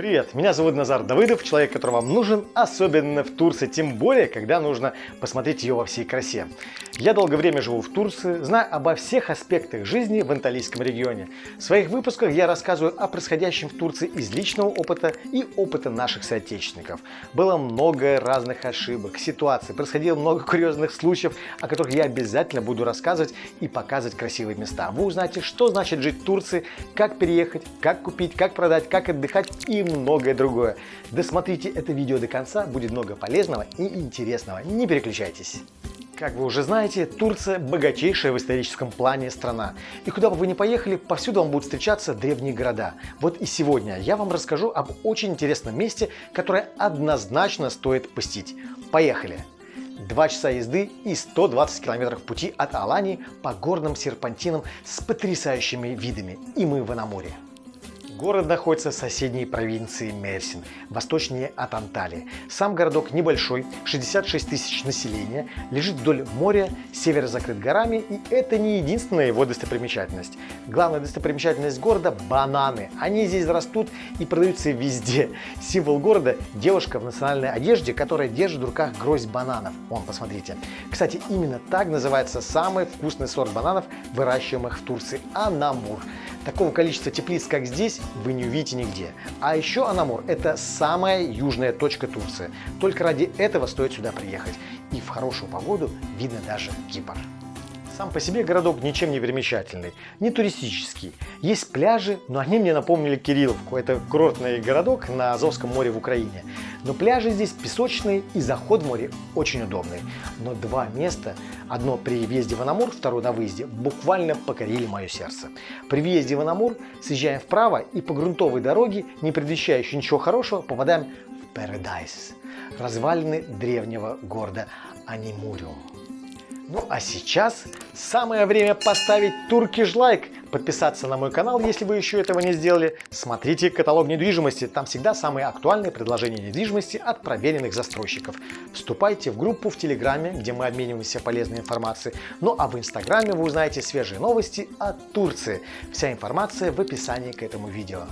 Привет, меня зовут Назар Давыдов, человек, который вам нужен, особенно в Турции, тем более, когда нужно посмотреть ее во всей красе. Я долгое время живу в Турции, знаю обо всех аспектах жизни в Анталийском регионе. В своих выпусках я рассказываю о происходящем в Турции из личного опыта и опыта наших соотечественников. Было много разных ошибок, ситуаций, происходило много курьезных случаев, о которых я обязательно буду рассказывать и показывать красивые места. Вы узнаете, что значит жить в Турции, как переехать, как купить, как продать, как отдыхать и многое другое. Досмотрите это видео до конца, будет много полезного и интересного. Не переключайтесь. Как вы уже знаете, Турция богатейшая в историческом плане страна. И куда бы вы ни поехали, повсюду вам будут встречаться древние города. Вот и сегодня я вам расскажу об очень интересном месте, которое однозначно стоит посетить. Поехали! Два часа езды и 120 километров пути от Алании по горным серпантинам с потрясающими видами. И мы в Анамуре. Город находится в соседней провинции Мерсин, восточнее от Анталии. Сам городок небольшой, 66 тысяч населения, лежит вдоль моря, север закрыт горами, и это не единственная его достопримечательность. Главная достопримечательность города – бананы. Они здесь растут и продаются везде. Символ города – девушка в национальной одежде, которая держит в руках гроздь бананов. Вон, посмотрите. Кстати, именно так называется самый вкусный сорт бананов, выращиваемых в Турции – анамур. Такого количества теплиц, как здесь, вы не увидите нигде. А еще Анамур – это самая южная точка Турции. Только ради этого стоит сюда приехать. И в хорошую погоду видно даже Кипр. Сам по себе городок ничем не примечательный, не туристический. Есть пляжи, но они мне напомнили Кирилловку. Это курортный городок на Азовском море в Украине. Но пляжи здесь песочные и заход в море очень удобный. Но два места, одно при въезде в Анамур, второе на выезде, буквально покорили мое сердце. При въезде в Анамур съезжаем вправо и по грунтовой дороге, не предвещающей ничего хорошего, попадаем в Paradise, развалины древнего города Анимуриум. Ну а сейчас самое время поставить туркиш лайк, подписаться на мой канал, если вы еще этого не сделали. Смотрите каталог недвижимости, там всегда самые актуальные предложения недвижимости от проверенных застройщиков. Вступайте в группу в Телеграме, где мы обмениваемся полезной информацией. Ну а в Инстаграме вы узнаете свежие новости от Турции. Вся информация в описании к этому видео.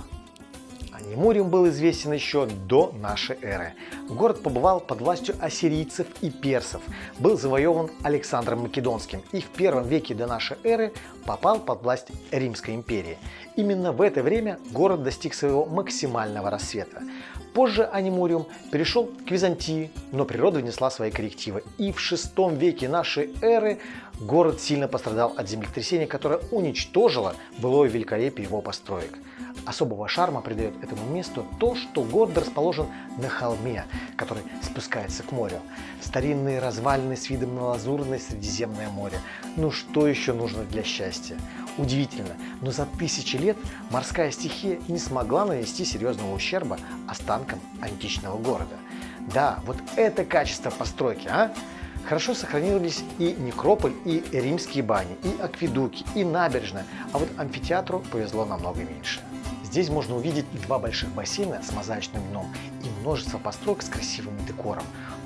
Немуриум был известен еще до нашей эры. Город побывал под властью ассирийцев и персов, был завоеван Александром Македонским и в первом веке до нашей эры попал под власть Римской империи. Именно в это время город достиг своего максимального рассвета. Позже Анимуриум перешел к Византии, но природа внесла свои коррективы. И в VI веке нашей эры город сильно пострадал от землетрясения, которое уничтожило былое великолепие его построек. Особого шарма придает этому месту то, что город расположен на холме, который спускается к морю. Старинные развалины с видом на лазурное Средиземное море. Ну что еще нужно для счастья? Удивительно, но за тысячи лет морская стихия не смогла нанести серьезного ущерба останкам античного города. Да, вот это качество постройки, а? Хорошо сохранились и некрополь, и римские бани, и акведуки, и набережная, а вот амфитеатру повезло намного меньше. Здесь можно увидеть два больших бассейна с мозаичным дном и множество построек с красивым декором,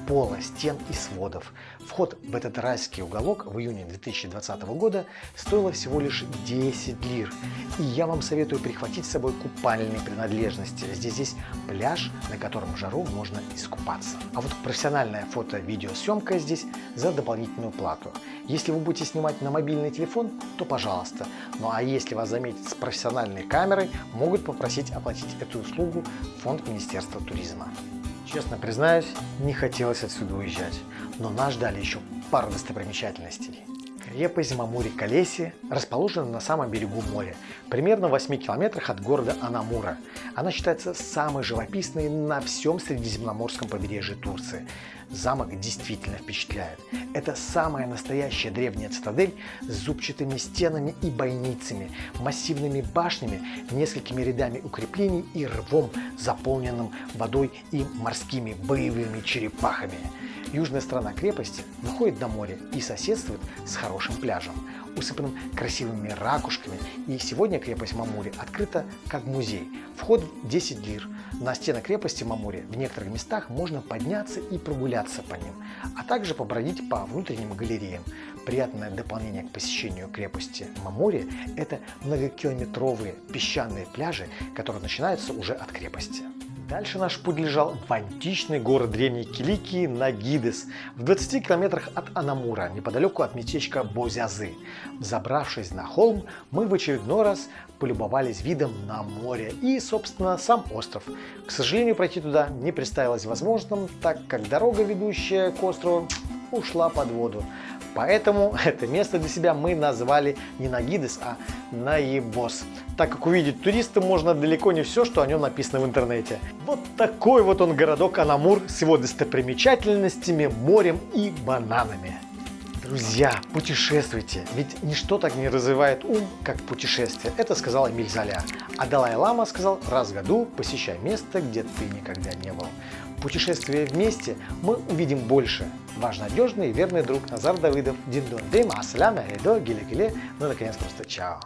пола, стен и сводов. Вход в этот райский уголок в июне 2020 года стоило всего лишь 10 лир. И я вам советую прихватить с собой купальные принадлежности. Здесь есть пляж, на котором в жару можно искупаться. А вот профессиональная фото-видеосъемка здесь за дополнительную плату. Если вы будете снимать на мобильный телефон, то пожалуйста. Ну а если вас заметят с профессиональной камерой, могут попросить оплатить эту услугу фонд Министерства туризма. Честно признаюсь, не хотелось отсюда уезжать, но нас ждали еще пару достопримечательностей. Крепость Мамури-Калеси расположена на самом берегу моря, примерно в 8 километрах от города Анамура. Она считается самой живописной на всем Средиземноморском побережье Турции. Замок действительно впечатляет. Это самая настоящая древняя цитадель с зубчатыми стенами и бойницами, массивными башнями, несколькими рядами укреплений и рвом, заполненным водой и морскими боевыми черепахами. Южная сторона крепости выходит на море и соседствует с хорошим пляжем, усыпанным красивыми ракушками. И сегодня крепость Мамури открыта как музей. Вход 10 лир. На стены крепости Мамури в некоторых местах можно подняться и прогуляться по ним, а также побродить по внутренним галереям. Приятное дополнение к посещению крепости Мамури – это многокилометровые песчаные пляжи, которые начинаются уже от крепости. Дальше наш путь лежал в античный город древней Киликии Нагидес, в 20 километрах от Анамура, неподалеку от местечка Бозязы. Забравшись на холм, мы в очередной раз полюбовались видом на море и, собственно, сам остров. К сожалению, пройти туда не представилось возможным, так как дорога, ведущая к острову, ушла под воду. Поэтому это место для себя мы назвали не Нагидес, а Наебос. Так как увидеть туриста можно далеко не все, что о нем написано в интернете. Вот такой вот он городок Анамур с его достопримечательностями, морем и бананами. Друзья, путешествуйте, ведь ничто так не развивает ум, как путешествие. Это сказал Эмиль Золя. А Далай-Лама сказал, раз в году посещай место, где ты никогда не был. Путешествуя вместе, мы увидим больше. Ваш надежный и верный друг Назар Давыдов. Диндон Дим, Асалям, Айдо, Гиле Гиле. Ну, наконец, просто чао.